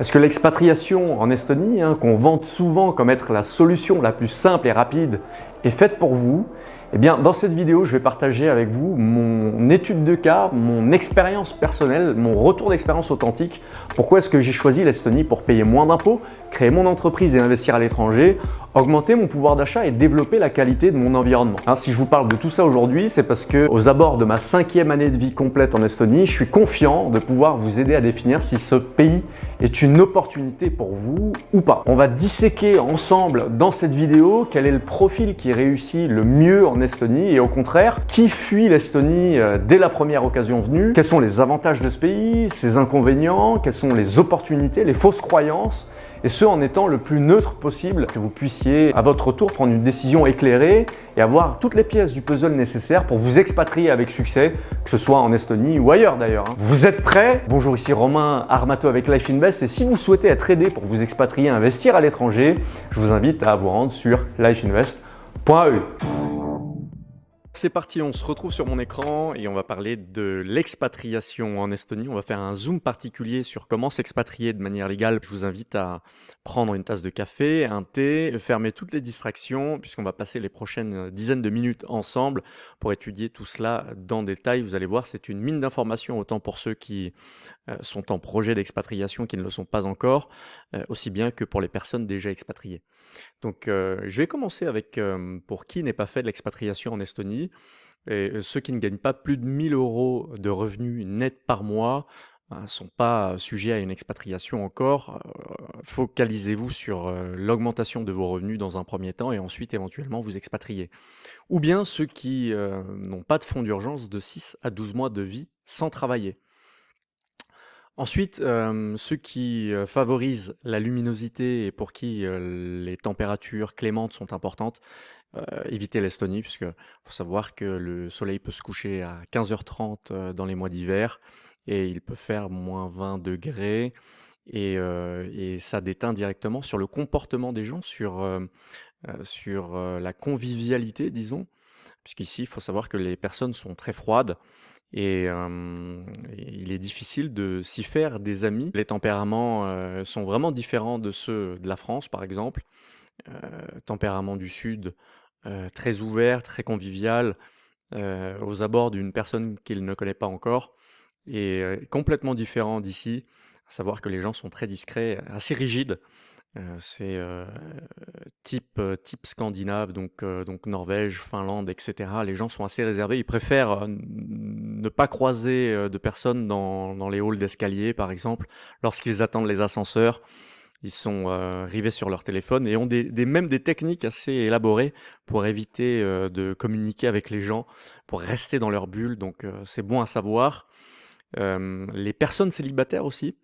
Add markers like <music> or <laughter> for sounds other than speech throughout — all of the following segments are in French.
Est-ce que l'expatriation en Estonie, hein, qu'on vante souvent comme être la solution la plus simple et rapide, est faite pour vous eh bien, dans cette vidéo, je vais partager avec vous mon étude de cas, mon expérience personnelle, mon retour d'expérience authentique. Pourquoi est-ce que j'ai choisi l'Estonie pour payer moins d'impôts, créer mon entreprise et investir à l'étranger, augmenter mon pouvoir d'achat et développer la qualité de mon environnement? Hein, si je vous parle de tout ça aujourd'hui, c'est parce que aux abords de ma cinquième année de vie complète en Estonie, je suis confiant de pouvoir vous aider à définir si ce pays est une opportunité pour vous ou pas. On va disséquer ensemble dans cette vidéo quel est le profil qui réussit le mieux en Estonie et au contraire, qui fuit l'Estonie euh, dès la première occasion venue, quels sont les avantages de ce pays, ses inconvénients, quelles sont les opportunités, les fausses croyances, et ce en étant le plus neutre possible, que vous puissiez à votre tour prendre une décision éclairée et avoir toutes les pièces du puzzle nécessaires pour vous expatrier avec succès, que ce soit en Estonie ou ailleurs d'ailleurs. Hein. Vous êtes prêts Bonjour, ici Romain Armato avec Life Invest et si vous souhaitez être aidé pour vous expatrier investir à l'étranger, je vous invite à vous rendre sur lifeinvest.eu. C'est parti, on se retrouve sur mon écran et on va parler de l'expatriation en Estonie. On va faire un zoom particulier sur comment s'expatrier de manière légale. Je vous invite à prendre une tasse de café, un thé, fermer toutes les distractions puisqu'on va passer les prochaines dizaines de minutes ensemble pour étudier tout cela dans détail. Vous allez voir, c'est une mine d'informations autant pour ceux qui euh, sont en projet d'expatriation qui ne le sont pas encore, euh, aussi bien que pour les personnes déjà expatriées. Donc euh, je vais commencer avec pour qui n'est pas fait de l'expatriation en Estonie. Et ceux qui ne gagnent pas plus de 1000 euros de revenus nets par mois ne ben, sont pas sujets à une expatriation encore. Focalisez-vous sur l'augmentation de vos revenus dans un premier temps et ensuite éventuellement vous expatrier. Ou bien ceux qui n'ont pas de fonds d'urgence de 6 à 12 mois de vie sans travailler. Ensuite, euh, ceux qui euh, favorisent la luminosité et pour qui euh, les températures clémentes sont importantes, évitez l'Estonie, puisque faut savoir que le soleil peut se coucher à 15h30 dans les mois d'hiver et il peut faire moins 20 degrés et, et, ça déteint directement sur le comportement des gens, sur, sur la convivialité, disons, puisqu'ici, il faut savoir que les personnes sont très froides et, il est difficile de s'y faire des amis. Les tempéraments sont vraiment différents de ceux de la France, par exemple. tempérament du Sud, très ouvert, très convivial, aux abords d'une personne qu'il ne connaît pas encore, et complètement différent d'ici, à savoir que les gens sont très discrets, assez rigides c'est type, type scandinave, donc, donc Norvège, Finlande, etc. Les gens sont assez réservés. Ils préfèrent ne pas croiser de personnes dans, dans les halls d'escalier, par exemple, lorsqu'ils attendent les ascenseurs. Ils sont rivés sur leur téléphone et ont des, même des techniques assez élaborées pour éviter de communiquer avec les gens, pour rester dans leur bulle. Donc c'est bon à savoir. les personnes célibataires aussi,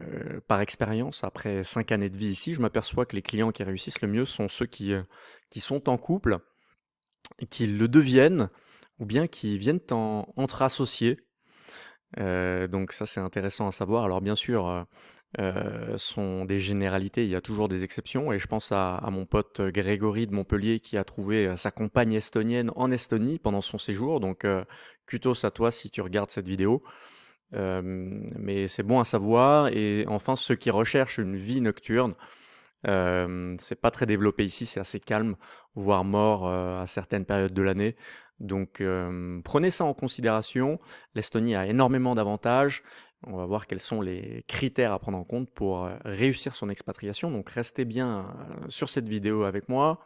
euh, par expérience, après cinq années de vie ici, je m'aperçois que les clients qui réussissent le mieux sont ceux qui, euh, qui sont en couple, qui le deviennent, ou bien qui viennent en, entre associés. Euh, donc ça c'est intéressant à savoir. Alors bien sûr, euh, sont des généralités, il y a toujours des exceptions, et je pense à, mon pote Grégory de Montpellier qui a trouvé sa compagne estonienne en Estonie pendant son séjour, donc kutos à toi si tu regardes cette vidéo mais c'est bon à savoir. Et enfin, ceux qui recherchent une vie nocturne, euh, c'est pas très développé ici, c'est assez calme, voire mort à certaines périodes de l'année. Donc prenez ça en considération. L'Estonie a énormément d'avantages. On va voir quels sont les critères à prendre en compte pour réussir son expatriation. Donc restez bien sur cette vidéo avec moi.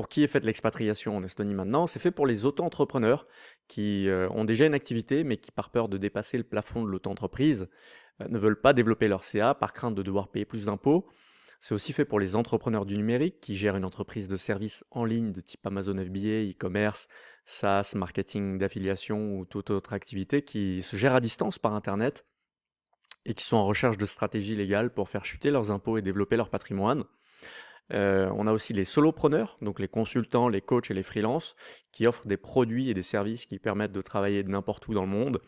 Pour qui est faite l'expatriation en Estonie maintenant C'est fait pour les auto-entrepreneurs qui euh, ont déjà une activité mais qui par peur de dépasser le plafond de l'auto-entreprise euh, ne veulent pas développer leur CA par crainte de devoir payer plus d'impôts. C'est aussi fait pour les entrepreneurs du numérique qui gèrent une entreprise de services en ligne de type Amazon FBA, e-commerce, SaaS, marketing d'affiliation ou toute autre activité qui se gère à distance par Internet et qui sont en recherche de stratégies légales pour faire chuter leurs impôts et développer leur patrimoine. Euh, on a aussi les solopreneurs, donc les consultants, les coachs et les freelances, qui offrent des produits et des services qui permettent de travailler n'importe où dans le monde.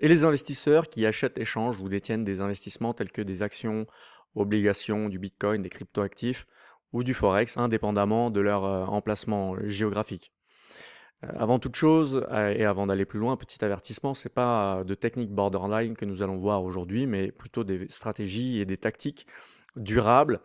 Et les investisseurs qui achètent, échangent ou détiennent des investissements tels que des actions, obligations, du bitcoin, des cryptoactifs ou du forex, indépendamment de leur euh, emplacement géographique. Euh, avant toute chose, euh, et avant d'aller plus loin, petit avertissement, c'est pas de techniques borderline que nous allons voir aujourd'hui, mais plutôt des stratégies et des tactiques durables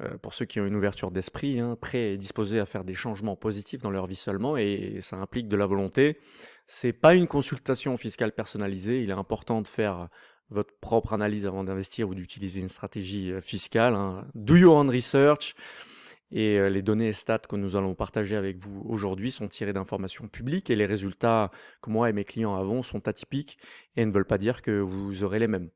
euh, pour ceux qui ont une ouverture d'esprit, hein, prêts et disposés à faire des changements positifs dans leur vie seulement, et ça implique de la volonté. C'est pas une consultation fiscale personnalisée. Il est important de faire votre propre analyse avant d'investir ou d'utiliser une stratégie fiscale. Hein. Do your own research. Et euh, les données et stats que nous allons partager avec vous aujourd'hui sont tirées d'informations publiques et les résultats que moi et mes clients avons sont atypiques et ne veulent pas dire que vous aurez les mêmes.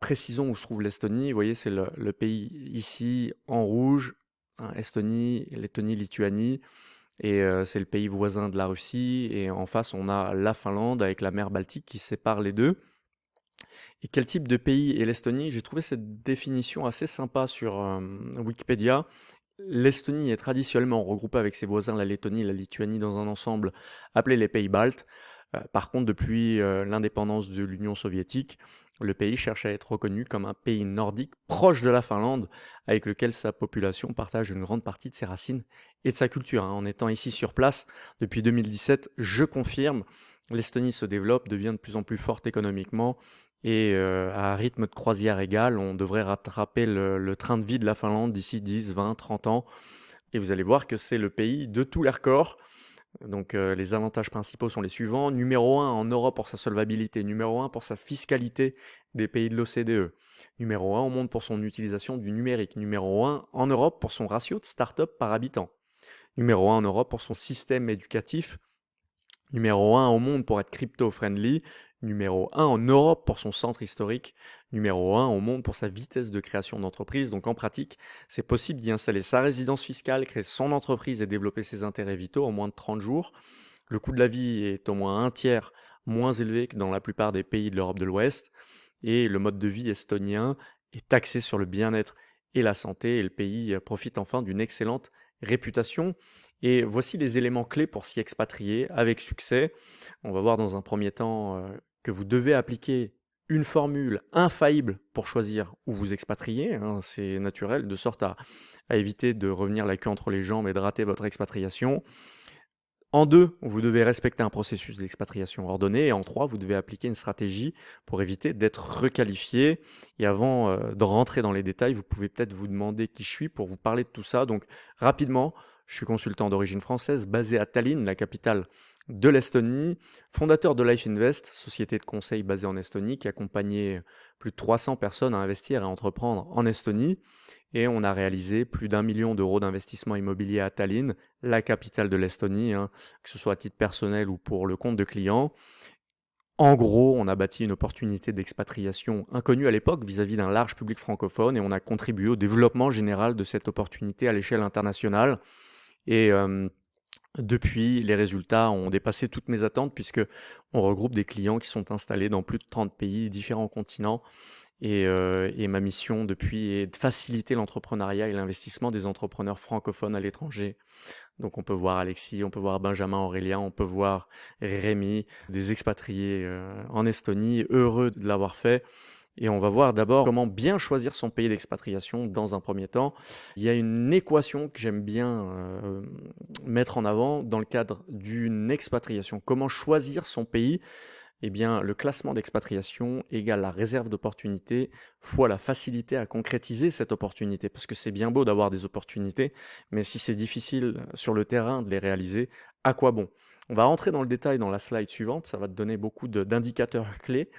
Précisons où se trouve l'Estonie. Vous voyez, c'est le, pays ici en rouge, hein, Estonie, Lettonie, Lituanie. Et euh, c'est le pays voisin de la Russie. Et en face, on a la Finlande avec la mer Baltique qui sépare les deux. Et quel type de pays est l'Estonie? J'ai trouvé cette définition assez sympa sur euh, Wikipédia L'Estonie est traditionnellement regroupée avec ses voisins, la Lettonie et la Lituanie, dans un ensemble appelé les pays baltes. Euh, par contre, depuis euh, l'indépendance de l'Union soviétique, le pays cherche à être reconnu comme un pays nordique proche de la Finlande, avec lequel sa population partage une grande partie de ses racines et de sa culture. Hein. En étant ici sur place depuis 2017, je confirme, l'Estonie se développe, devient de plus en plus forte économiquement et euh, à rythme de croisière égal, on devrait rattraper le, train de vie de la Finlande d'ici 10, 20, 30 ans. Et vous allez voir que c'est le pays de tous les records. Donc euh, les avantages principaux sont les suivants. Numéro 1 en Europe pour sa solvabilité. Numéro 1 pour sa fiscalité des pays de l'OCDE. Numéro 1 au monde pour son utilisation du numérique. Numéro 1 en Europe pour son ratio de start-up par habitant. Numéro 1 en Europe pour son système éducatif numéro 1 au monde pour être crypto-friendly, numéro 1 en Europe pour son centre historique, numéro 1 au monde pour sa vitesse de création d'entreprise. Donc en pratique, c'est possible d'y installer sa résidence fiscale, créer son entreprise et développer ses intérêts vitaux en moins de 30 jours. Le coût de la vie est au moins un tiers moins élevé que dans la plupart des pays de l'Europe de l'Ouest et le mode de vie estonien est taxé sur le bien-être et la santé et le pays profite enfin d'une excellente réputation. Et voici les éléments clés pour s'y expatrier avec succès. On va voir dans un premier temps euh, que vous devez appliquer une formule infaillible pour choisir où vous expatrier, hein, c'est naturel, de sorte à, éviter de revenir la queue entre les jambes et de rater votre expatriation. En deux, vous devez respecter un processus d'expatriation ordonné. Et en trois, vous devez appliquer une stratégie pour éviter d'être requalifié. Et avant euh, de rentrer dans les détails, vous pouvez peut-être vous demander qui je suis pour vous parler de tout ça. Donc rapidement, je suis consultant d'origine française, basé à Tallinn, la capitale de l'Estonie, fondateur de Life Invest, société de conseil basée en Estonie qui accompagnait plus de 300 personnes à investir et à entreprendre en Estonie. Et on a réalisé plus d'un million d'euros d'investissement immobilier à Tallinn, la capitale de l'Estonie, hein, que ce soit à titre personnel ou pour le compte de clients. En gros, on a bâti une opportunité d'expatriation inconnue à l'époque vis-à-vis d'un large public francophone et on a contribué au développement général de cette opportunité à l'échelle internationale. Et euh, depuis, les résultats ont dépassé toutes mes attentes puisque on regroupe des clients qui sont installés dans plus de 30 pays, différents continents. Et, euh, et ma mission depuis est de faciliter l'entrepreneuriat et l'investissement des entrepreneurs francophones à l'étranger. Donc on peut voir Alexis, on peut voir Benjamin Aurélien, on peut voir Rémi, des expatriés euh, en Estonie, heureux de l'avoir fait. Et on va voir d'abord comment bien choisir son pays d'expatriation dans un premier temps. Il y a une équation que j'aime bien euh, mettre en avant dans le cadre d'une expatriation. Comment choisir son pays? Eh bien, le classement d'expatriation égale la réserve d'opportunités fois la facilité à concrétiser cette opportunité. Parce que c'est bien beau d'avoir des opportunités, mais si c'est difficile sur le terrain de les réaliser, à quoi bon? On va rentrer dans le détail dans la slide suivante, ça va te donner beaucoup d'indicateurs clés.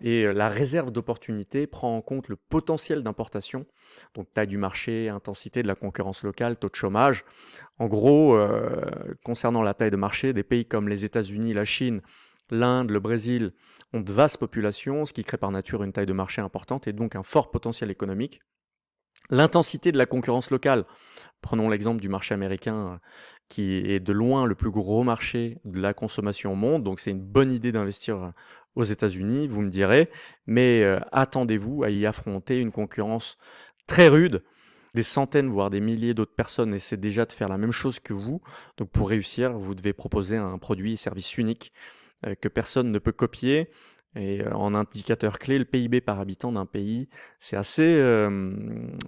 Et euh, la réserve d'opportunité prend en compte le potentiel d'importation, donc taille du marché, intensité de la concurrence locale, taux de chômage. En gros, euh, concernant la taille de marché, des pays comme les États-Unis, la Chine, l'Inde, le Brésil ont de vastes populations, ce qui crée par nature une taille de marché importante et donc un fort potentiel économique. L'intensité de la concurrence locale, prenons l'exemple du marché américain qui est de loin le plus gros marché de la consommation au monde, donc c'est une bonne idée d'investir aux États-Unis, vous me direz, mais euh, attendez-vous à y affronter une concurrence très rude. Des centaines, voire des milliers d'autres personnes essaient déjà de faire la même chose que vous. Donc pour réussir, vous devez proposer un produit et service unique euh, que personne ne peut copier. Et euh, en indicateur clé, le PIB par habitant d'un pays, c'est assez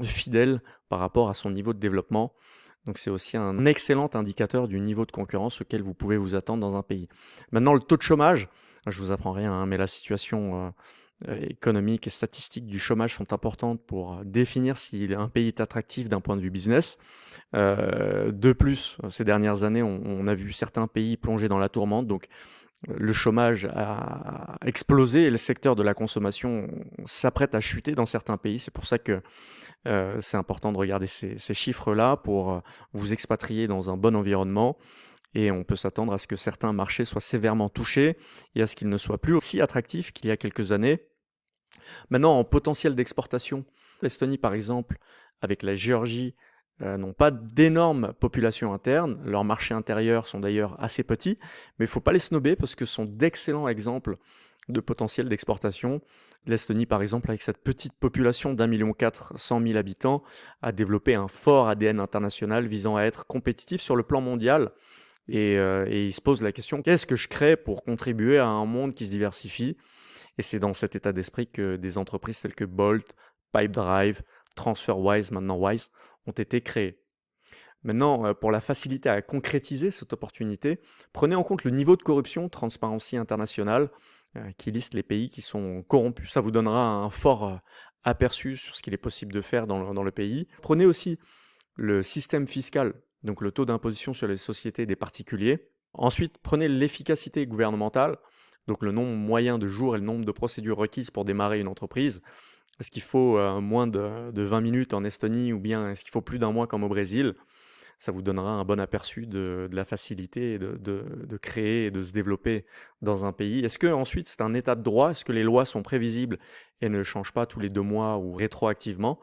fidèle par rapport à son niveau de développement. Donc c'est aussi un excellent indicateur du niveau de concurrence auquel vous pouvez vous attendre dans un pays. Maintenant, le taux de chômage, je vous apprends rien, hein, mais la situation euh, économique et statistique du chômage sont importantes pour définir si un pays est attractif d'un point de vue business. Euh, de plus, ces dernières années, on, a vu certains pays plonger dans la tourmente, donc le chômage a explosé et le secteur de la consommation s'apprête à chuter dans certains pays. C'est pour ça que euh, c'est important de regarder ces, chiffres-là pour euh, vous expatrier dans un bon environnement. Et on peut s'attendre à ce que certains marchés soient sévèrement touchés et à ce qu'ils ne soient plus aussi attractifs qu'il y a quelques années. Maintenant, en potentiel d'exportation, l'Estonie par exemple, avec la Géorgie, euh, n'ont pas d'énormes populations internes. Leurs marchés intérieurs sont d'ailleurs assez petits, mais il ne faut pas les snober parce que ce sont d'excellents exemples de potentiel d'exportation. L'Estonie, par exemple, avec cette petite population d'un million quatre cent mille habitants, a développé un fort ADN international visant à être compétitif sur le plan mondial. Et, euh, et il se pose la question, qu'est-ce que je crée pour contribuer à un monde qui se diversifie? Et c'est dans cet état d'esprit que des entreprises telles que Bolt, Pipedrive, TransferWise, maintenant Wise, ont été créés. Maintenant, euh, pour la facilité à concrétiser cette opportunité, prenez en compte le niveau de corruption Transparency International euh, qui liste les pays qui sont corrompus. Ça vous donnera un fort aperçu sur ce qu'il est possible de faire dans le pays. Prenez aussi le système fiscal, donc le taux d'imposition sur les sociétés des particuliers. Ensuite, prenez l'efficacité gouvernementale, donc le nombre moyen de jours et le nombre de procédures requises pour démarrer une entreprise. Est-ce qu'il faut euh, moins de, 20 minutes en Estonie ou bien est-ce qu'il faut plus d'un mois comme au Brésil? Ça vous donnera un bon aperçu de, la facilité de, de, créer et de se développer dans un pays. Est-ce que ensuite c'est un état de droit? Est-ce que les lois sont prévisibles et ne changent pas tous les deux mois ou rétroactivement?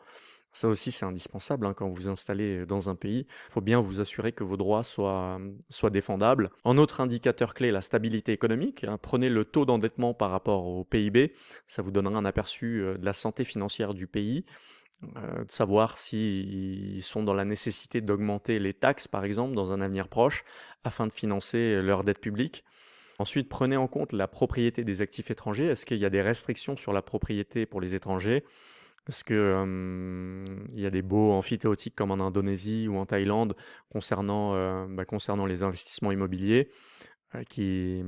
Ça aussi, c'est indispensable hein, quand vous vous installez dans un pays. Il faut bien vous assurer que vos droits soient, soient défendables. En autre indicateur clé, la stabilité économique. Hein. Prenez le taux d'endettement par rapport au PIB. Ça vous donnera un aperçu euh, de la santé financière du pays. Euh, de savoir s'ils sont dans la nécessité d'augmenter les taxes, par exemple, dans un avenir proche, afin de financer leur dette publique. Ensuite, prenez en compte la propriété des actifs étrangers. Est-ce qu'il y a des restrictions sur la propriété pour les étrangers? Parce que il y a des beaux amphithéotiques comme en Indonésie ou en Thaïlande concernant, bah, concernant les investissements immobiliers qui,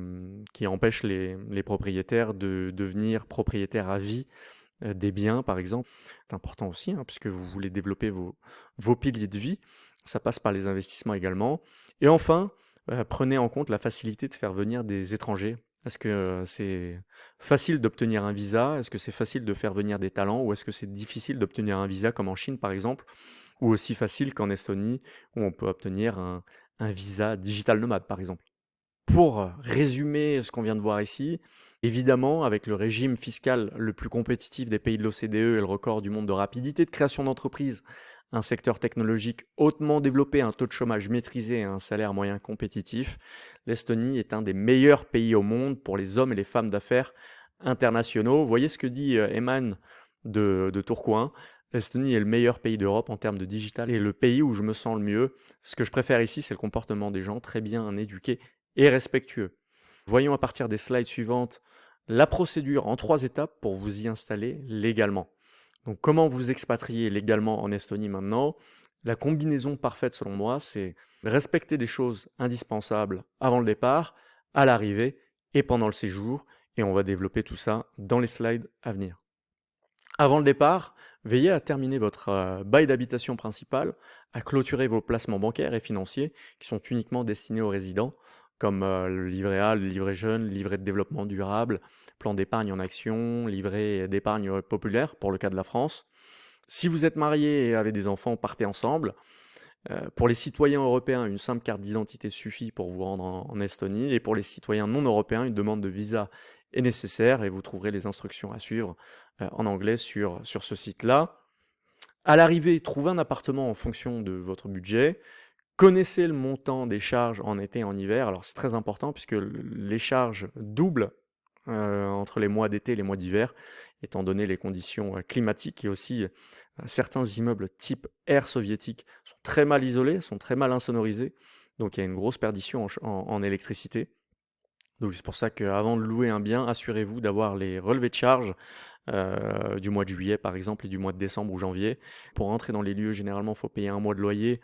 qui empêchent les, les, propriétaires de devenir propriétaires à vie des biens, par exemple. C'est important aussi, hein, puisque vous voulez développer vos, vos piliers de vie. Ça passe par les investissements également. Et enfin, prenez en compte la facilité de faire venir des étrangers est-ce que c'est facile d'obtenir un visa? Est-ce que c'est facile de faire venir des talents? Ou est-ce que c'est difficile d'obtenir un visa comme en Chine par exemple? Ou aussi facile qu'en Estonie où on peut obtenir un, visa digital nomade par exemple? Pour résumer ce qu'on vient de voir ici, évidemment, avec le régime fiscal le plus compétitif des pays de l'OCDE et le record du monde de rapidité de création d'entreprises un secteur technologique hautement développé, un taux de chômage maîtrisé et un salaire moyen compétitif, l'Estonie est un des meilleurs pays au monde pour les hommes et les femmes d'affaires internationaux. Voyez ce que dit euh, Eman de, de Tourcoing L'Estonie est le meilleur pays d'Europe en termes de digital et le pays où je me sens le mieux. Ce que je préfère ici, c'est le comportement des gens très bien éduqués et respectueux. Voyons à partir des slides suivantes la procédure en trois étapes pour vous y installer légalement. Donc comment vous expatrier légalement en Estonie maintenant? La combinaison parfaite selon moi, c'est respecter des choses indispensables avant le départ, à l'arrivée et pendant le séjour. Et on va développer tout ça dans les slides à venir. Avant le départ, veillez à terminer votre euh, bail d'habitation principal, à clôturer vos placements bancaires et financiers qui sont uniquement destinés aux résidents comme euh, le livret A, le livret jeune, le livret de développement durable, plan d'épargne en action, livret d'épargne populaire pour le cas de la France. Si vous êtes marié et avez des enfants, partez ensemble. Euh, pour les citoyens européens, une simple carte d'identité suffit pour vous rendre en, Estonie. Et pour les citoyens non européens, une demande de visa est nécessaire et vous trouverez les instructions à suivre euh, en anglais sur, sur ce site-là. À l'arrivée, trouvez un appartement en fonction de votre budget. Connaissez le montant des charges en été et en hiver. Alors c'est très important puisque les charges doublent entre les mois d'été et les mois d'hiver, étant donné les conditions euh, climatiques et aussi euh, certains immeubles type air soviétique sont très mal isolés, sont très mal insonorisés, donc il y a une grosse perdition en, électricité. Donc c'est pour ça qu'avant de louer un bien, assurez-vous d'avoir les relevés de charges du mois de juillet par exemple et du mois de décembre ou janvier. Pour rentrer dans les lieux, généralement, il faut payer un mois de loyer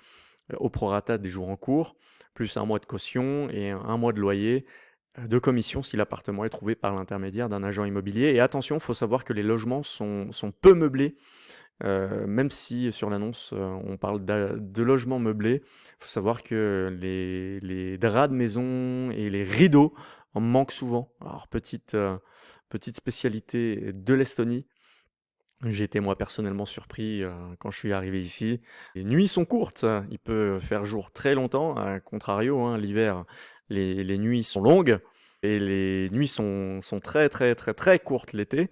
au prorata des jours en cours, plus un mois de caution et un mois de loyer de commission si l'appartement est trouvé par l'intermédiaire d'un agent immobilier. Et attention, il faut savoir que les logements sont, sont peu meublés, euh, même si sur l'annonce euh, on parle de logements meublés. Il faut savoir que les, les, draps de maison et les rideaux en manquent souvent. Alors petite, euh, petite spécialité de l'Estonie. J'ai été moi personnellement surpris quand je suis arrivé ici. Les nuits sont courtes, il peut faire jour très longtemps, à contrario, hein, l'hiver les, nuits sont longues et les nuits sont, très très très très courtes l'été.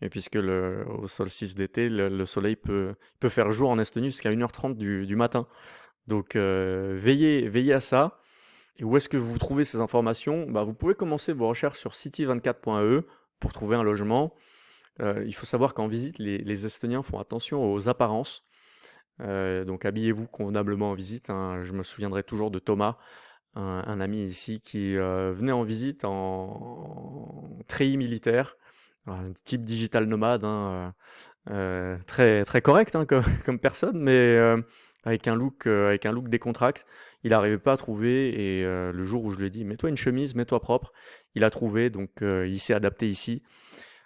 Et puisque le, au solstice d'été, le, soleil peut, peut faire jour en Estonie jusqu'à 1h30 du, matin. Donc euh, veillez, veillez à ça. Et où est-ce que vous trouvez ces informations? Bah, Vous pouvez commencer vos recherches sur city24.e pour trouver un logement. Euh, il faut savoir qu'en visite, les, Estoniens font attention aux apparences. Euh, donc habillez-vous convenablement en visite. Hein. Je me souviendrai toujours de Thomas un, ami ici qui euh, venait en visite en, treillis militaire, un type digital nomade, hein, euh, euh, très très correct hein, comme, <laughs> personne, mais avec un look avec un look. Il n'arrivait pas à trouver et le jour où je lui ai dit mets-toi une chemise, mets-toi propre, il a trouvé donc il s'est adapté ici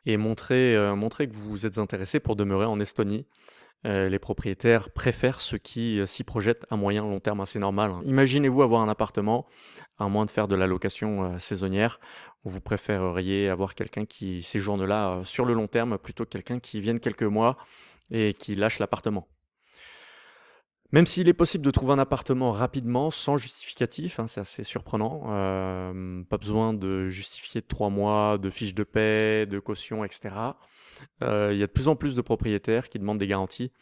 et montrer montrer que vous êtes intéressé pour demeurer en Estonie. Euh, les propriétaires préfèrent ceux qui euh, s'y projettent à moyen long terme, c'est normal. Hein. Imaginez-vous avoir un appartement, à moins de faire de la location euh, saisonnière, vous préféreriez avoir quelqu'un qui séjourne là sur le long terme plutôt que quelqu'un qui vienne quelques mois et qui lâche l'appartement. Même s'il est possible de trouver un appartement rapidement, sans justificatif, hein, c'est assez surprenant. Euh, pas besoin de justifier de trois mois, de fiches de paie, de caution, etc. Euh, il y a de plus en plus de propriétaires qui demandent des garanties.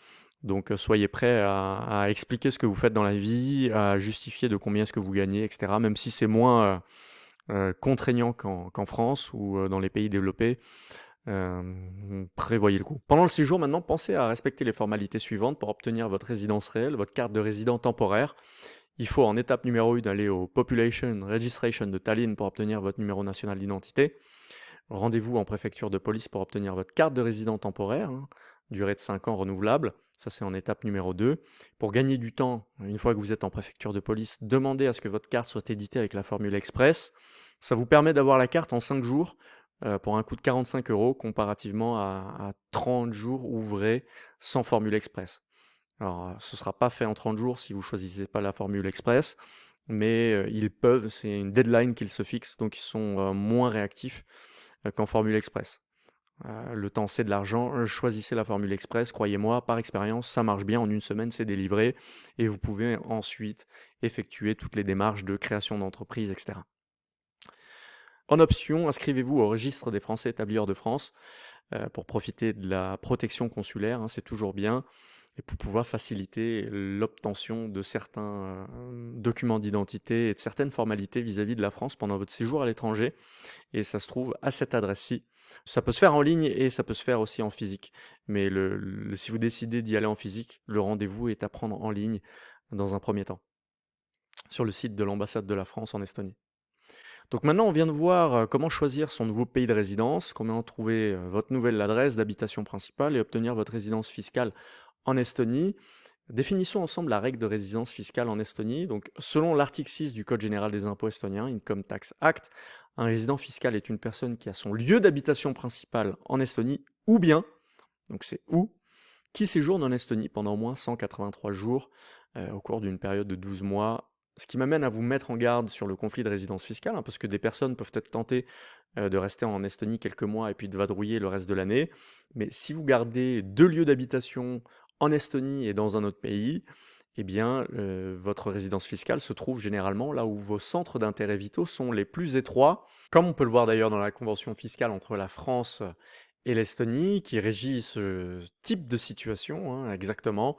Donc euh, soyez prêts à, expliquer ce que vous faites dans la vie, à justifier de combien est-ce que vous gagnez, etc. Même si c'est moins contraignant qu'en France ou dans les pays développés. Euh, prévoyez le coup. Pendant le séjour, maintenant, pensez à respecter les formalités suivantes pour obtenir votre résidence réelle, votre carte de résident temporaire. Il faut en étape numéro 1 aller au Population Registration de Tallinn pour obtenir votre numéro national d'identité. Rendez-vous en préfecture de police pour obtenir votre carte de résident temporaire, hein, durée de 5 ans renouvelable. Ça, c'est en étape numéro 2. Pour gagner du temps, une fois que vous êtes en préfecture de police, demandez à ce que votre carte soit éditée avec la formule express. Ça vous permet d'avoir la carte en 5 jours euh, pour un coût de 45 euros comparativement à, 30 jours ouvrés sans formule express. Alors, euh, ce sera pas fait en 30 jours si vous choisissez pas la formule express, mais euh, ils peuvent, c'est une deadline qu'ils se fixent, donc ils sont moins réactifs qu'en formule express. le temps c'est de l'argent, choisissez la formule express, croyez-moi, par expérience, ça marche bien, en une semaine c'est délivré, et vous pouvez ensuite effectuer toutes les démarches de création d'entreprise, etc. En option, inscrivez-vous au registre des Français établis de France euh, pour profiter de la protection consulaire, hein, c'est toujours bien, et pour pouvoir faciliter l'obtention de certains euh, documents d'identité et de certaines formalités vis-à-vis de la France pendant votre séjour à l'étranger. Et ça se trouve à cette adresse-ci. Ça peut se faire en ligne et ça peut se faire aussi en physique. Mais si vous décidez d'y aller en physique, le rendez-vous est à prendre en ligne dans un premier temps, sur le site de l'ambassade de la France en Estonie. Donc maintenant, on vient de voir euh, comment choisir son nouveau pays de résidence, comment trouver euh, votre nouvelle adresse d'habitation principale et obtenir votre résidence fiscale en Estonie. Définissons ensemble la règle de résidence fiscale en Estonie. Donc, selon l'article 6 du Code général des impôts estoniens, Income Tax Act, un résident fiscal est une personne qui a son lieu d'habitation principal en Estonie ou bien, donc c'est où, qui séjourne en Estonie pendant au moins 183 jours euh, au cours d'une période de 12 mois ce qui m'amène à vous mettre en garde sur le conflit de résidence fiscale, hein, parce que des personnes peuvent être tentées euh, de rester en Estonie quelques mois et puis de vadrouiller le reste de l'année. Mais si vous gardez deux lieux d'habitation en Estonie et dans un autre pays, eh bien, euh, votre résidence fiscale se trouve généralement là où vos centres d'intérêt vitaux sont les plus étroits, comme on peut le voir d'ailleurs dans la convention fiscale entre la France et l'Estonie, qui régit ce type de situation hein, exactement.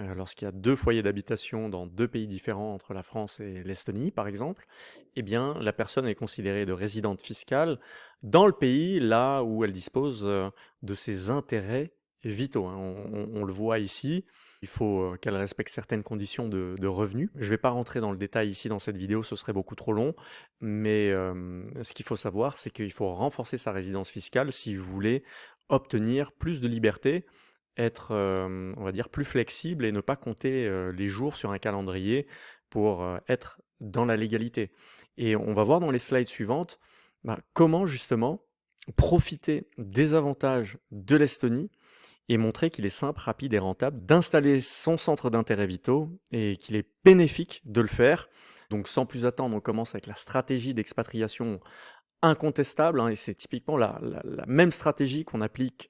Euh, lorsqu'il y a deux foyers d'habitation dans deux pays différents entre la France et l'Estonie, par exemple, eh bien, la personne est considérée de résidente fiscale dans le pays là où elle dispose euh, de ses intérêts vitaux. Hein. On, le voit ici, il faut euh, qu'elle respecte certaines conditions de, revenus. Je ne vais pas rentrer dans le détail ici dans cette vidéo, ce serait beaucoup trop long, mais ce qu'il faut savoir, c'est qu'il faut renforcer sa résidence fiscale si vous voulez obtenir plus de liberté être, on va dire, plus flexible et ne pas compter les jours sur un calendrier pour être dans la légalité. Et on va voir dans les slides suivantes bah, comment justement profiter des avantages de l'Estonie et montrer qu'il est simple, rapide et rentable d'installer son centre d'intérêt vitaux et qu'il est bénéfique de le faire. Donc sans plus attendre, on commence avec la stratégie d'expatriation incontestable, hein, et c'est typiquement la, même stratégie qu'on applique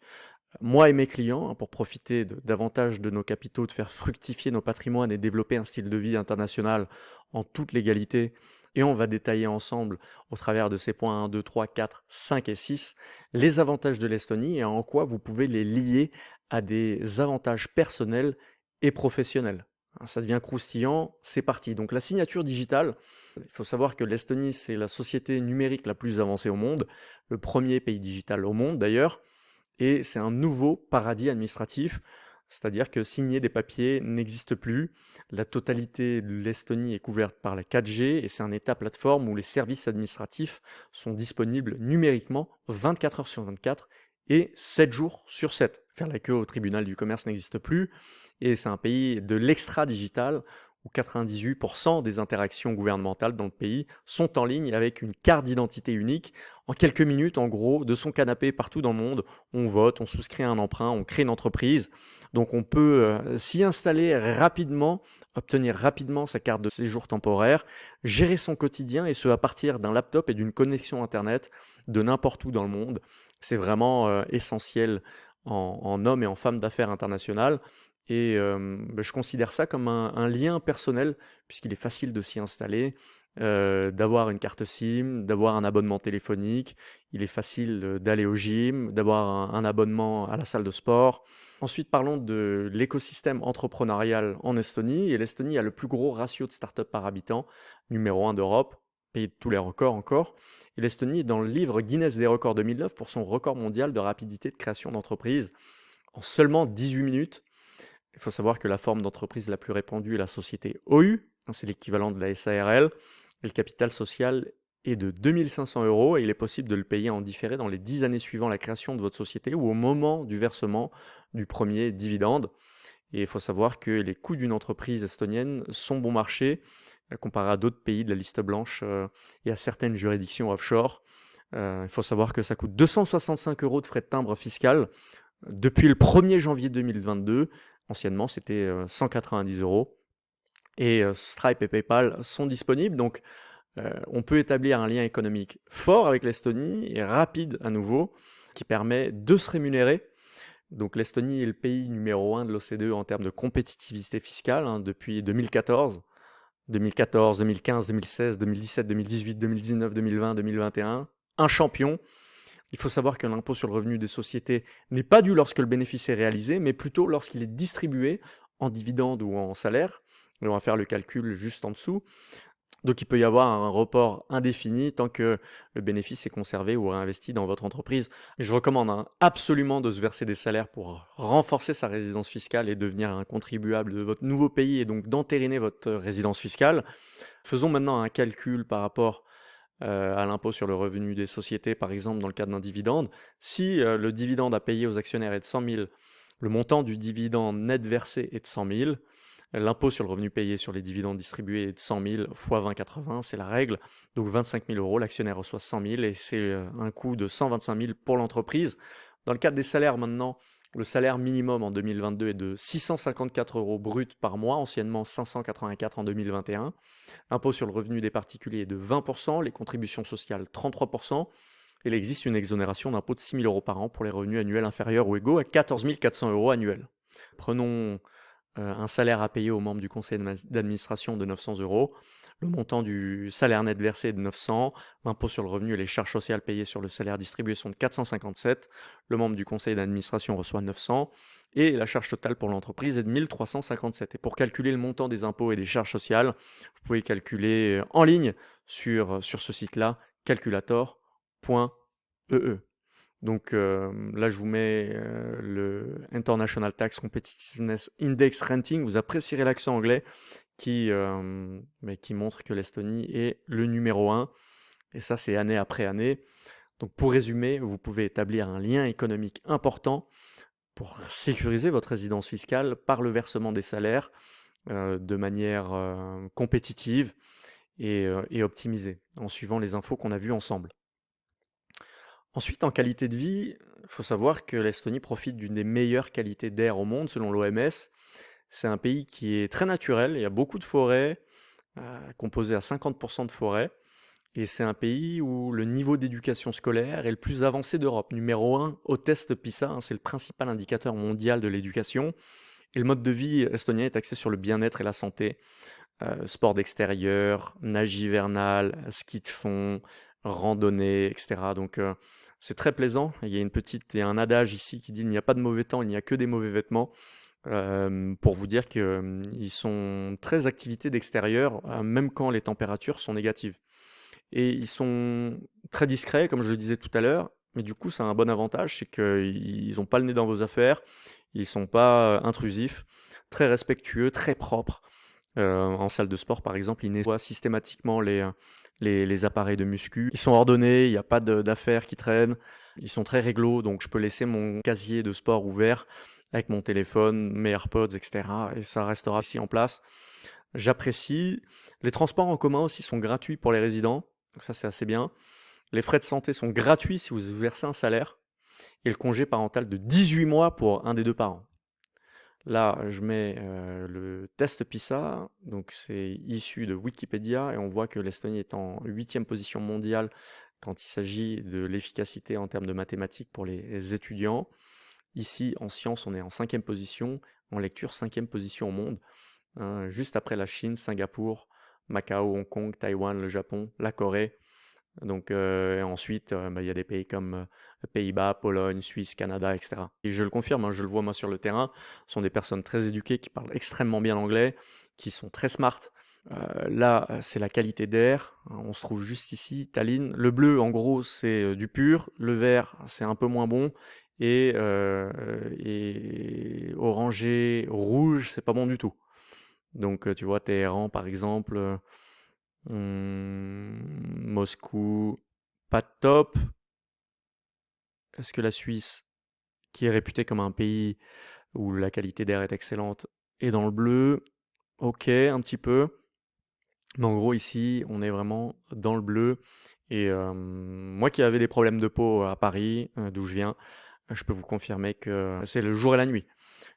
moi et mes clients hein, pour profiter davantage de nos capitaux, de faire <laughs> fructifier nos patrimoines et développer un style de vie international en toute légalité et on va détailler ensemble, au travers de ces points 1, 2, 3, 4, 5 et 6, les avantages de l'Estonie et en quoi vous pouvez les lier à des avantages personnels et professionnels. Hein, ça devient croustillant, c'est parti. Donc la signature digitale, il faut savoir que l'Estonie, c'est la société numérique la plus avancée au monde, le premier pays digital au monde d'ailleurs, et c'est un nouveau paradis administratif c'est-à-dire que signer des papiers n'existe plus. La totalité de l'Estonie est couverte par la 4G et c'est un état plateforme où les services administratifs sont disponibles numériquement 24 heures sur 24 et 7 jours sur 7. Faire la queue au tribunal du commerce n'existe plus et c'est un pays de l'extra-digital où 98% des interactions gouvernementales dans le pays sont en ligne avec une carte d'identité unique. En quelques minutes, en gros, de son canapé partout dans le monde, on vote, on souscrit un emprunt, on crée une entreprise. Donc on peut euh, s'y installer rapidement, obtenir rapidement sa carte de séjour temporaire, gérer son quotidien et ce à partir d'un laptop et d'une connexion Internet de n'importe où dans le monde. C'est vraiment euh, essentiel en, en homme et en femme d'affaires internationales. Et bah, je considère ça comme un, lien personnel, puisqu'il est facile de s'y installer, d'avoir une carte SIM, d'avoir un abonnement téléphonique, il est facile d'aller au gym, d'avoir un, abonnement à la salle de sport. Ensuite, parlons de l'écosystème entrepreneurial en Estonie. Et l'Estonie a le plus gros ratio de start-up par habitant, numéro 1 d'Europe, pays de tous les records encore. Et l'Estonie est dans le livre Guinness des records 2009 pour son record mondial de rapidité de création d'entreprise. En seulement 18 minutes, il faut savoir que la forme d'entreprise la plus répandue est la société OU, c'est l'équivalent de la SARL, et le capital social est de 2500 euros et il est possible de le payer en différé dans les 10 années suivant la création de votre société ou au moment du versement du premier dividende. Et il faut savoir que les coûts d'une entreprise estonienne sont bon marché euh, comparé à d'autres pays de la liste blanche euh, et à certaines juridictions offshore. Euh, il faut savoir que ça coûte 265 euros de frais de timbre fiscal depuis le 1er janvier 2022 Anciennement, c'était 190 euros. Et Stripe et PayPal sont disponibles. Donc, on peut établir un lien économique fort avec l'Estonie et rapide à nouveau, qui permet de se rémunérer. Donc l'Estonie est le pays numéro un de l'OCDE en termes de compétitivité fiscale hein, depuis 2014. 2014, 2015, 2016, 2017, 2018, 2019, 2020, 2021. Un champion. Il faut savoir que l'impôt sur le revenu des sociétés n'est pas dû lorsque le bénéfice est réalisé, mais plutôt lorsqu'il est distribué en dividende ou en salaire. on va faire le calcul juste en dessous. Donc il peut y avoir un report indéfini tant que le bénéfice est conservé ou réinvesti dans votre entreprise. je recommande hein, absolument de se verser des salaires pour renforcer sa résidence fiscale et devenir un contribuable de votre nouveau pays et donc d'entériner votre résidence fiscale. Faisons maintenant un calcul par rapport euh, à l'impôt sur le revenu des sociétés, par exemple, dans le cadre d'un dividende. Si euh, le dividende à payer aux actionnaires est de 100 000, le montant du dividende net versé est de 100 000, l'impôt sur le revenu payé sur les dividendes distribués est de 100 000 fois 20,80, c'est la règle. Donc 25 000 euros, l'actionnaire reçoit 100 000 et c'est euh, un coût de 125 000 pour l'entreprise. Dans le cadre des salaires maintenant, le salaire minimum en 2022 est de 654 euros brut par mois, anciennement 584 en 2021. L'impôt sur le revenu des particuliers est de 20%, les contributions sociales 33%. Il existe une exonération d'impôt de 6 000 euros par an pour les revenus annuels inférieurs ou égaux à 14 400 euros annuels. Prenons euh, un salaire à payer aux membres du conseil d'administration de 900 euros, le montant du salaire net versé est de 900, l'impôt sur le revenu et les charges sociales payées sur le salaire distribué sont de 457, le membre du conseil d'administration reçoit 900, et la charge totale pour l'entreprise est de 1357. Et pour calculer le montant des impôts et des charges sociales, vous pouvez calculer en ligne sur, sur ce site-là, calculator.ee. Donc euh, là, je vous mets euh, le International Tax Competitiveness Index Ranking. Vous apprécierez l'accent anglais qui, euh, qui montre que l'Estonie est le numéro 1. Et ça, c'est année après année. Donc pour résumer, vous pouvez établir un lien économique important pour sécuriser votre résidence fiscale par le versement des salaires de manière compétitive et, et optimisée, en suivant les infos qu'on a vues ensemble. Ensuite, en qualité de vie, il faut savoir que l'Estonie profite d'une des meilleures qualités d'air au monde selon l'OMS. C'est un pays qui est très naturel, il y a beaucoup de forêts, euh, à 50% de forêts, et c'est un pays où le niveau d'éducation scolaire est le plus avancé d'Europe. Numéro 1 au test PISA, hein, c'est le principal indicateur mondial de l'éducation. Et le mode de vie estonien est axé sur le bien-être et la santé. Euh, sport d'extérieur, nage hivernal, ski de fond, randonnée, etc. Donc euh, c'est très plaisant. Il y a une petite, a un adage ici qui dit il n'y a pas de mauvais temps, il n'y a que des mauvais vêtements. Euh, pour vous dire qu'ils euh, sont très activités d'extérieur, même quand les températures sont négatives. Et ils sont très discrets, comme je le disais tout à l'heure, mais du coup, c'est un bon avantage, c'est qu'ils n'ont pas le nez dans vos affaires, ils sont pas intrusifs, très respectueux, très propres. Euh, en salle de sport, par exemple, ils nettoient systématiquement les, appareils de muscu. Ils sont ordonnés, il n'y a pas d'affaires qui traînent. Ils sont très réglo, donc je peux laisser mon casier de sport ouvert avec mon téléphone, mes AirPods, etc. Et ça restera ici en place. J'apprécie. Les transports en commun aussi sont gratuits pour les résidents. Donc ça, c'est assez bien. Les frais de santé sont gratuits si vous versez un salaire. Et le congé parental de 18 mois pour un des deux parents. Là, je mets le test PISA, donc c'est issu de Wikipédia, et on voit que l'Estonie est en huitième position mondiale quand il s'agit de l'efficacité en termes de mathématiques pour les étudiants. Ici, en sciences, on est en cinquième position, en lecture, cinquième position au monde, hein, juste après la Chine, Singapour, Macao, Hong Kong, Taïwan, le Japon, la Corée, donc ensuite, bah, il y a des pays comme Pays-Bas, Pologne, Suisse, Canada, etc. Et je le confirme, hein, je le vois moi sur le terrain, ce sont des personnes très éduquées qui parlent extrêmement bien l'anglais, qui sont très smart. là, c'est la qualité d'air. On se trouve juste ici, Tallinn. Le bleu, en gros, c'est du pur. Le vert, c'est un peu moins bon. Et, et orangé, rouge, c'est pas bon du tout. Donc, tu vois, Téhéran, par exemple Hum, Moscou, pas top. Est-ce que la Suisse, qui est réputée comme un pays où la qualité d'air est excellente, est dans le bleu? Ok, un petit peu. Mais en gros, ici, on est vraiment dans le bleu. Et euh, moi qui avais des problèmes de peau à Paris, euh, d'où je viens, je peux vous confirmer que c'est le jour et la nuit.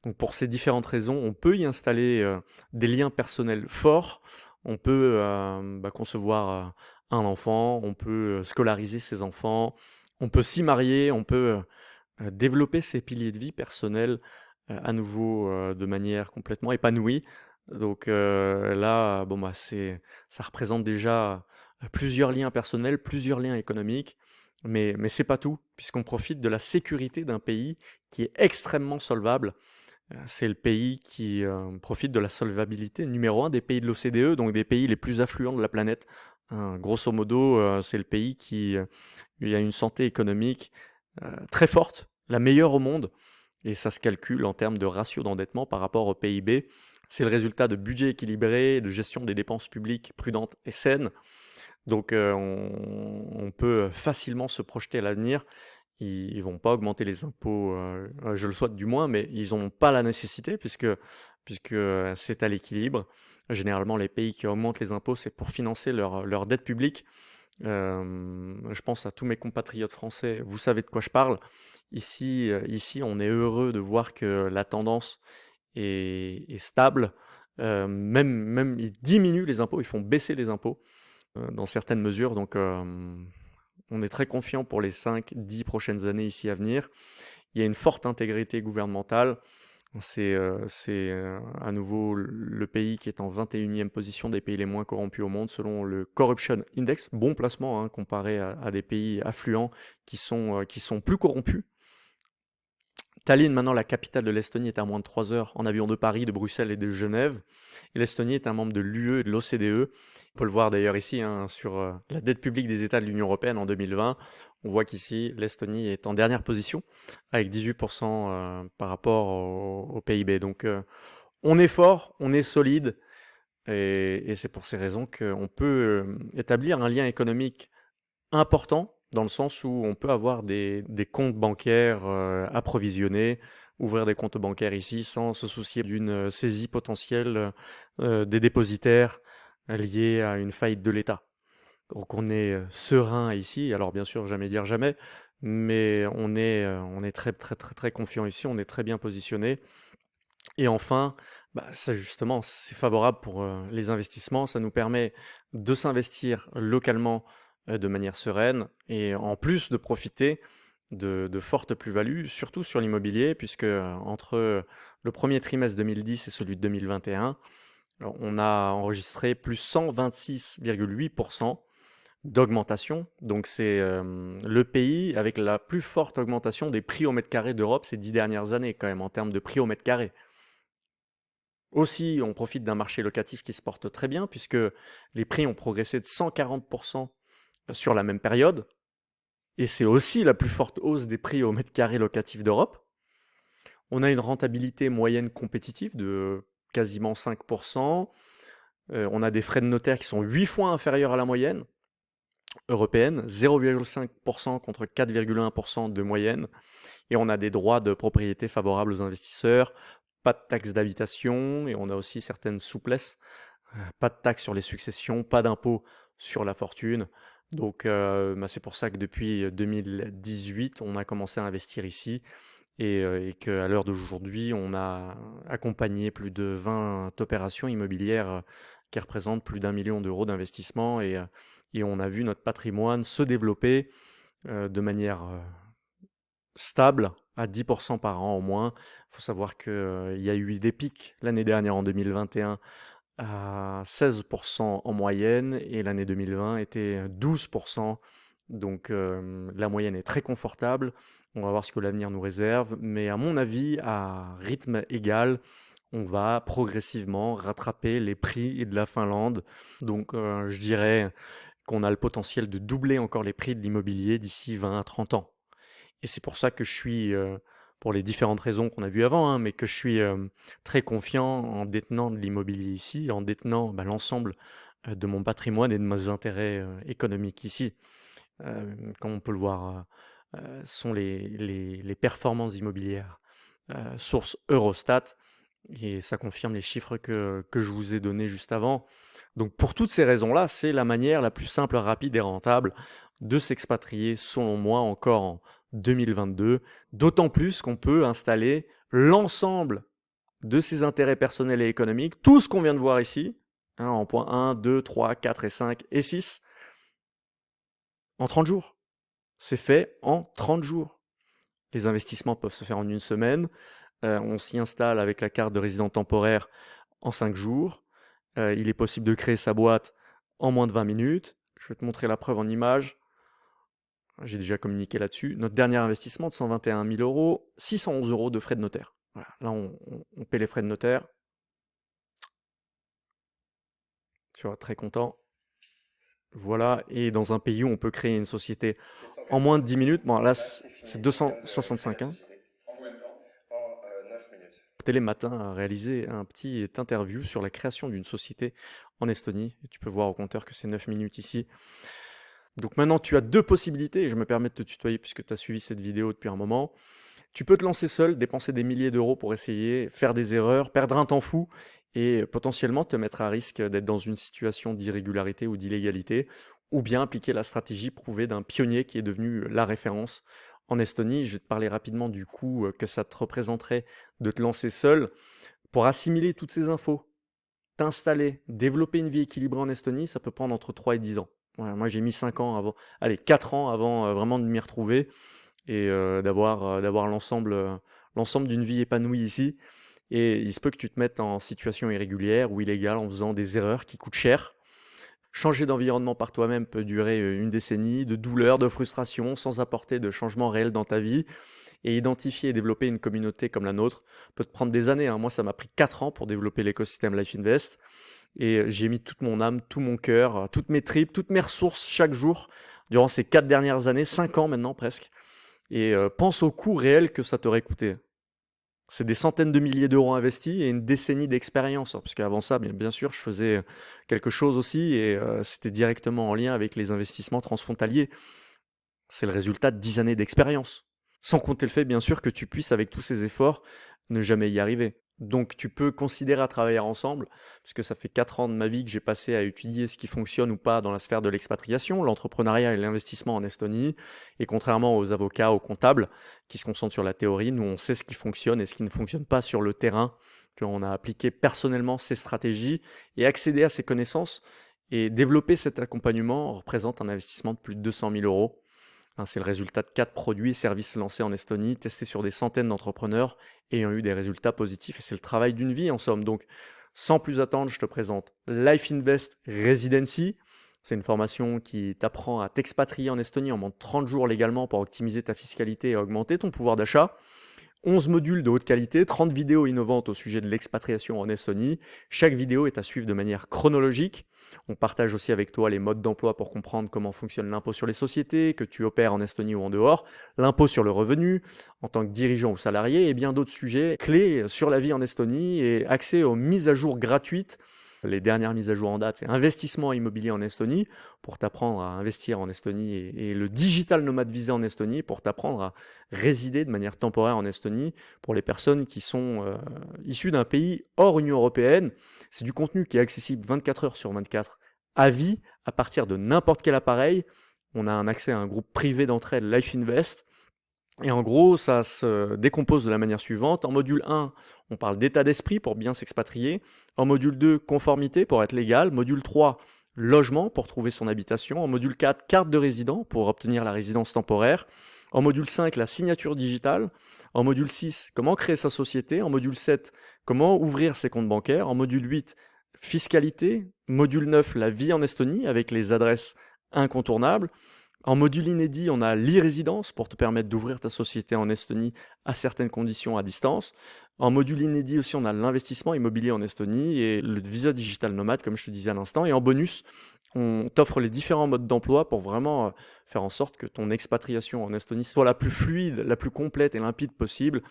Donc pour ces différentes raisons, on peut y installer euh, des liens personnels forts on peut euh, bah, concevoir euh, un enfant, on peut euh, scolariser ses enfants, on peut s'y marier, on peut développer ses piliers de vie personnels à nouveau de manière complètement épanouie. Donc là, bon bah ça représente déjà plusieurs liens personnels, plusieurs liens économiques, mais mais c'est pas tout, puisqu'on profite de la sécurité d'un pays qui est extrêmement solvable c'est le pays qui euh, profite de la solvabilité numéro un des pays de l'OCDE, donc des pays les plus affluents de la planète. Hein, grosso modo, euh, c'est le pays qui a une santé économique très forte, la meilleure au monde, et ça se calcule en termes de ratio d'endettement par rapport au PIB. C'est le résultat de budget équilibré, de gestion des dépenses publiques prudentes et saines. Donc on, peut facilement se projeter à l'avenir ils, ils vont pas augmenter les impôts, euh, euh, je le souhaite du moins, mais ils n'ont pas la nécessité puisque puisque euh, c'est à l'équilibre. Généralement, les pays qui augmentent les impôts, c'est pour financer leur, leur dette publique. Je pense à tous mes compatriotes français, vous savez de quoi je parle. Ici, ici, on est heureux de voir que la tendance est, stable. Même, même, ils diminuent les impôts, ils font baisser les impôts dans certaines mesures. Donc, on est très confiant pour les 5-10 prochaines années ici à venir. Il y a une forte intégrité gouvernementale. C'est euh, euh, à nouveau le pays qui est en 21e position des pays les moins corrompus au monde selon le Corruption Index. Bon placement hein, comparé à, des pays affluents qui sont, euh, qui sont plus corrompus. Tallinn, maintenant la capitale de l'Estonie, est à moins de 3 heures en avion de Paris, de Bruxelles et de Genève. L'Estonie est un membre de l'UE et de l'OCDE. On peut le voir d'ailleurs ici hein, sur euh, la dette publique des États de l'Union Européenne en 2020. On voit qu'ici, l'Estonie est en dernière position avec 18% euh, par rapport au, PIB. Donc euh, on est fort, on est solide. Et c'est pour ces raisons qu'on peut établir un lien économique important dans le sens où on peut avoir des, comptes bancaires euh, approvisionnés, ouvrir des comptes bancaires ici sans se soucier d'une saisie potentielle des dépositaires liée à une faillite de l'État. Donc on est serein ici, alors bien sûr jamais dire jamais, mais on est, très très confiant ici, on est très bien positionné. Et enfin, bah, ça justement, c'est favorable pour les investissements, ça nous permet de s'investir localement de manière sereine et en plus de profiter de, fortes plus-values, surtout sur l'immobilier, puisque entre le premier trimestre 2010 et celui de 2021, on a enregistré plus 126,8% d'augmentation. Donc c'est le pays avec la plus forte augmentation des prix au mètre carré d'Europe ces dix dernières années quand même en termes de prix au mètre carré. Aussi, on profite d'un marché locatif qui se porte très bien puisque les prix ont progressé de 140% sur la même période. Et c'est aussi la plus forte hausse des prix au mètre carré locatif d'Europe. On a une rentabilité moyenne compétitive de quasiment 5%. Euh, on a des frais de notaire qui sont 8 fois inférieurs à la moyenne européenne, 0,5% contre 4,1% de moyenne. Et on a des droits de propriété favorables aux investisseurs, pas de taxes d'habitation, et on a aussi certaines souplesses, euh, pas de taxes sur les successions, pas d'impôts sur la fortune. Donc euh, bah, c'est pour ça que depuis 2018, on a commencé à investir ici et, euh, et qu'à l'heure d'aujourd'hui, on a accompagné plus de 20 opérations immobilières qui représentent plus d'un million d'euros d'investissement et, et, on a vu notre patrimoine se développer de manière stable à 10% par an au moins. Il faut savoir qu'il euh, y a eu des pics l'année dernière en 2021 à 16% en moyenne et l'année 2020 était 12%. Donc euh, la moyenne est très confortable. On va voir ce que l'avenir nous réserve. Mais à mon avis, à rythme égal, on va progressivement rattraper les prix de la Finlande. Donc euh, je dirais qu'on a le potentiel de doubler encore les prix de l'immobilier d'ici 20 à 30 ans. Et c'est pour ça que je suis, euh, pour les différentes raisons qu'on a vues avant, hein, mais que je suis euh, très confiant en détenant de l'immobilier ici, en détenant bah, l'ensemble euh, de mon patrimoine et de mes intérêts économiques ici. comme on peut le voir, sont les, performances immobilières source Eurostat, et ça confirme les chiffres que, que je vous ai donnés juste avant. Donc pour toutes ces raisons-là, c'est la manière la plus simple, rapide et rentable de s'expatrier, selon moi, encore en 2022, d'autant plus qu'on peut installer l'ensemble de ses intérêts personnels et économiques, tout ce qu'on vient de voir ici, hein, en point 1, 2, 3, 4 et 5 et 6, en 30 jours. C'est fait en 30 jours. Les investissements peuvent se faire en une semaine. Euh, on s'y installe avec la carte de résident temporaire en 5 jours. Euh, il est possible de créer sa boîte en moins de 20 minutes. Je vais te montrer la preuve en image. J'ai déjà communiqué là-dessus. Notre dernier investissement de 121 000 euros, 611 euros de frais de notaire. Là, on, paie les frais de notaire. Tu vois, très content. Voilà, et dans un pays où on peut créer une société en moins de 10 minutes, bon là c'est 265. Hein. Télé Matin a réalisé un petit interview sur la création d'une société en Estonie. tu peux voir au compteur que c'est 9 minutes ici. Donc maintenant, tu as deux possibilités, et je me permets de te tutoyer puisque tu as suivi cette vidéo depuis un moment. Tu peux te lancer seul, dépenser des milliers d'euros pour essayer, faire des erreurs, perdre un temps fou et potentiellement te mettre à risque d'être dans une situation d'irrégularité ou d'illégalité, ou bien appliquer la stratégie prouvée d'un pionnier qui est devenu la référence en Estonie. Je vais te parler rapidement du coût que ça te représenterait de te lancer seul pour assimiler toutes ces infos. T'installer, développer une vie équilibrée en Estonie, ça peut prendre entre 3 et 10 ans moi j'ai mis 5 ans avant, allez 4 ans avant euh, vraiment de m'y retrouver et euh, d'avoir euh, d'avoir l'ensemble l'ensemble d'une vie épanouie ici. Et il se peut que tu te mettes en situation irrégulière ou illégale en faisant des erreurs qui coûtent cher. Changer d'environnement par toi-même peut durer une décennie de douleur, de frustration, sans apporter de changement réel dans ta vie. Et identifier et développer une communauté comme la nôtre peut te prendre des années. Hein. Moi, ça m'a pris 4 ans pour développer l'écosystème Life Invest. Et euh, j'ai mis toute mon âme, tout mon cœur, euh, toutes mes tripes, toutes mes ressources chaque jour durant ces quatre dernières années, cinq ans maintenant presque. Et euh, pense au coût réel que ça t'aurait coûté. C'est des centaines de milliers d'euros investis et une décennie d'expérience. Hein, parce qu'avant ça, bien, bien, sûr, je faisais quelque chose aussi et c'était directement en lien avec les investissements transfrontaliers. C'est le résultat de dix années d'expérience. sans compter le fait bien sûr que tu puisses avec tous ces efforts ne jamais y arriver. Donc tu peux considérer à travailler ensemble, puisque ça fait 4 ans de ma vie que j'ai passé à étudier ce qui fonctionne ou pas dans la sphère de l'expatriation, l'entrepreneuriat et l'investissement en Estonie. Et contrairement aux avocats, aux comptables, qui se concentrent sur la théorie, nous on sait ce qui fonctionne et ce qui ne fonctionne pas sur le terrain. On a appliqué personnellement ces stratégies et accéder à ces connaissances et développer cet accompagnement représente un investissement de plus de 200 000 euros c'est le résultat de quatre produits et services lancés en Estonie, testés sur des centaines d'entrepreneurs ayant eu des résultats positifs. Et c'est le travail d'une vie en somme. Donc, sans plus attendre, je te présente Life Invest Residency. C'est une formation qui t'apprend à t'expatrier en Estonie en moins de 30 jours légalement pour optimiser ta fiscalité et augmenter ton pouvoir d'achat. 11 modules de haute qualité, 30 vidéos innovantes au sujet de l'expatriation en Estonie. Chaque vidéo est à suivre de manière chronologique. On partage aussi avec toi les modes d'emploi pour comprendre comment fonctionne l'impôt sur les sociétés, que tu opères en Estonie ou en dehors, l'impôt sur le revenu en tant que dirigeant ou salarié et bien d'autres sujets clés sur la vie en Estonie et accès aux mises à jour gratuites les dernières mises à jour en date, c'est investissement immobilier en Estonie pour t'apprendre à investir en Estonie et, le digital nomade visa en Estonie pour t'apprendre à résider de manière temporaire en Estonie pour les personnes qui sont euh, issues d'un pays hors Union Européenne. C'est du contenu qui est accessible 24 heures sur 24 à vie à partir de n'importe quel appareil. On a un accès à un groupe privé d'entraide Life Invest et en gros, ça se décompose de la manière suivante. En module 1, on parle d'état d'esprit pour bien s'expatrier. En module 2, conformité pour être légal. Module 3, logement pour trouver son habitation. En module 4, carte de résident pour obtenir la résidence temporaire. En module 5, la signature digitale. En module 6, comment créer sa société. En module 7, comment ouvrir ses comptes bancaires. En module 8, fiscalité. Module 9, la vie en Estonie avec les adresses incontournables. En module inédit, on a l'e-résidence pour te permettre d'ouvrir ta société en Estonie à certaines conditions à distance. En module inédit aussi, on a l'investissement immobilier en Estonie et le visa digital nomade, comme je te disais à l'instant. Et en bonus, on t'offre les différents modes d'emploi pour vraiment euh, faire en sorte que ton expatriation en Estonie soit la plus fluide, la plus complète et limpide possible.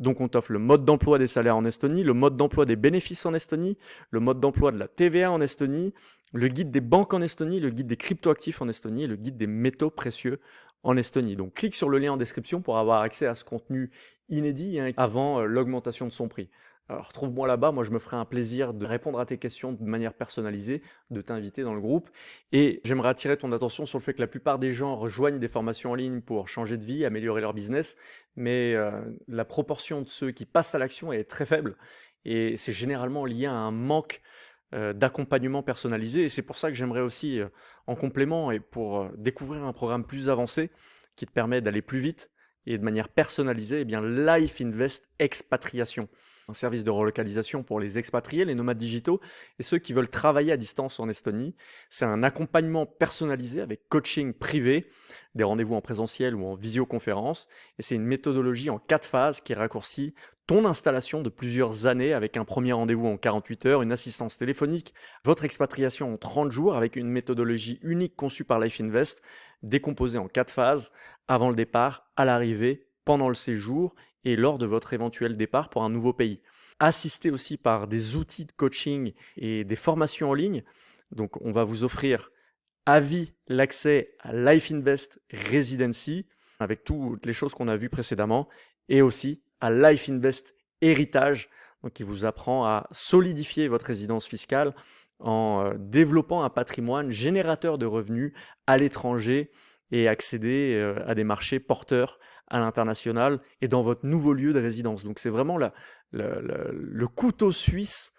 Donc on t'offre le mode d'emploi des salaires en Estonie, le mode d'emploi des bénéfices en Estonie, le mode d'emploi de la TVA en Estonie, le guide des banques en Estonie, le guide des cryptoactifs en Estonie et le guide des métaux précieux en Estonie. Donc clique sur le lien en description pour avoir accès à ce contenu inédit hein, avant euh, l'augmentation de son prix. Alors retrouve-moi là-bas, moi je me ferai un plaisir de répondre à tes questions de manière personnalisée, de t'inviter dans le groupe. Et j'aimerais attirer ton attention sur le fait que la plupart des gens rejoignent des formations en ligne pour changer de vie, améliorer leur business, mais euh, la proportion de ceux qui passent à l'action est très faible. Et c'est généralement lié à un manque euh, d'accompagnement personnalisé. Et c'est pour ça que j'aimerais aussi, euh, en complément et pour découvrir un programme plus avancé qui te permet d'aller plus vite et de manière personnalisée, eh bien Life Invest Expatriation un service de relocalisation pour les expatriés, les nomades digitaux et ceux qui veulent travailler à distance en Estonie. C'est un accompagnement personnalisé avec coaching privé, des rendez-vous en présentiel ou en visioconférence. Et c'est une méthodologie en quatre phases qui raccourcit ton installation de plusieurs années avec un premier rendez-vous en 48 heures, une assistance téléphonique, votre expatriation en 30 jours avec une méthodologie unique conçue par Life Invest, décomposée en quatre phases, avant le départ, à l'arrivée, pendant le séjour et lors de votre éventuel départ pour un nouveau pays. Assisté aussi par des outils de coaching et des formations en ligne. Donc on va vous offrir à vie l'accès à Life Invest Residency avec toutes les choses qu'on a vues précédemment et aussi à Life Invest Héritage qui vous apprend à solidifier votre résidence fiscale en euh, développant un patrimoine générateur de revenus à l'étranger et accéder euh, à des marchés porteurs à l'international et dans votre nouveau lieu de résidence. Donc c'est vraiment le couteau suisse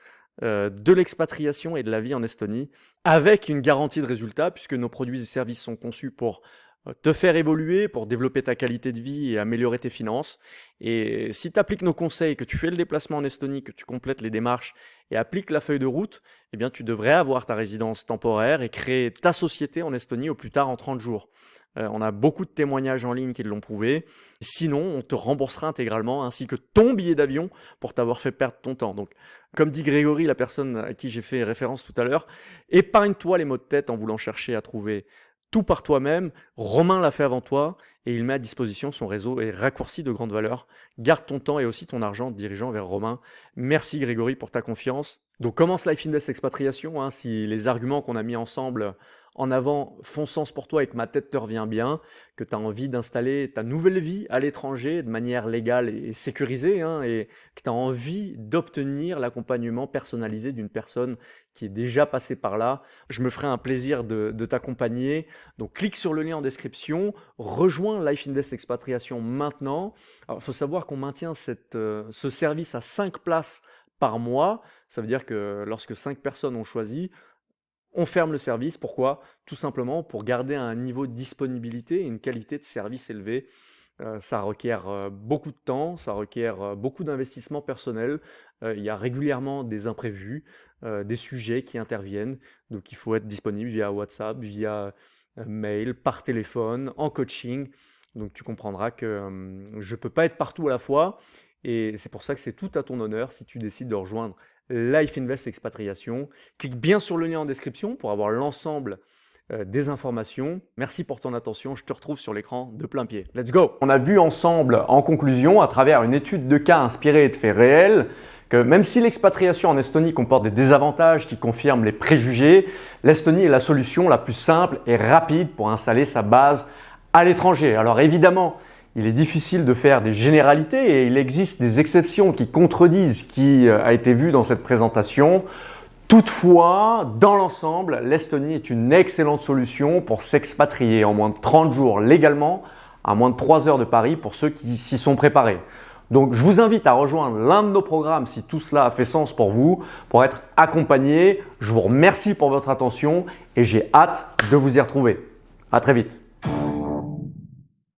euh, de l'expatriation et de la vie en Estonie, avec une garantie de résultat, puisque nos produits et services sont conçus pour euh, te faire évoluer, pour développer ta qualité de vie et améliorer tes finances. Et si tu appliques nos conseils, que tu fais le déplacement en Estonie, que tu complètes les démarches et appliques la feuille de route, eh bien tu devrais avoir ta résidence temporaire et créer ta société en Estonie au plus tard en 30 jours. Euh, on a beaucoup de témoignages en ligne qui l'ont prouvé. Sinon, on te remboursera intégralement ainsi que ton billet d'avion pour t'avoir fait perdre ton temps. Donc, comme dit Grégory, la personne à qui j'ai fait référence tout à l'heure, épargne-toi les mots de tête en voulant chercher à trouver tout par toi-même. Romain l'a fait avant toi et il met à disposition son réseau et raccourci de grande valeur. Garde ton temps et aussi ton argent dirigeant vers Romain. Merci Grégory pour ta confiance. Donc commence Life Invest Expatriation, hein, si les arguments qu'on a mis ensemble en avant font sens pour toi et que ma tête te revient bien, que tu as envie d'installer ta nouvelle vie à l'étranger de manière légale et sécurisée, hein, et que tu as envie d'obtenir l'accompagnement personnalisé d'une personne qui est déjà passée par là, je me ferai un plaisir de, t'accompagner. Donc clique sur le lien en description, rejoins Life Invest Expatriation maintenant. il faut savoir qu'on maintient cette, euh, ce service à 5 places par mois. Ça veut dire que lorsque 5 personnes ont choisi, on ferme le service. Pourquoi? Tout simplement pour garder un niveau de disponibilité et une qualité de service élevée. Euh, ça requiert euh, beaucoup de temps, ça requiert euh, beaucoup d'investissement personnel. il y a régulièrement des imprévus, des sujets qui interviennent. Donc il faut être disponible via WhatsApp, via mail, par téléphone, en coaching. Donc tu comprendras que je ne peux pas être partout à la fois et c'est pour ça que c'est tout à ton honneur si tu décides de rejoindre Life Invest Expatriation. Clique bien sur le lien en description pour avoir l'ensemble euh, des informations. Merci pour ton attention. Je te retrouve sur l'écran de plein pied. Let's go On a vu ensemble, en conclusion, à travers une étude de cas inspirée de faits réels, que même si l'expatriation en Estonie comporte des désavantages qui confirment les préjugés, l'Estonie est la solution la plus simple et rapide pour installer sa base à l'étranger. Alors évidemment, il est difficile de faire des généralités et il existe des exceptions qui contredisent ce qui euh, a été vu dans cette présentation. Toutefois, dans l'ensemble, l'Estonie est une excellente solution pour s'expatrier en moins de 30 jours légalement à moins de 3 heures de Paris pour ceux qui s'y sont préparés. Donc, je vous invite à rejoindre l'un de nos programmes si tout cela a fait sens pour vous, pour être accompagné. Je vous remercie pour votre attention et j'ai hâte de vous y retrouver. À très vite.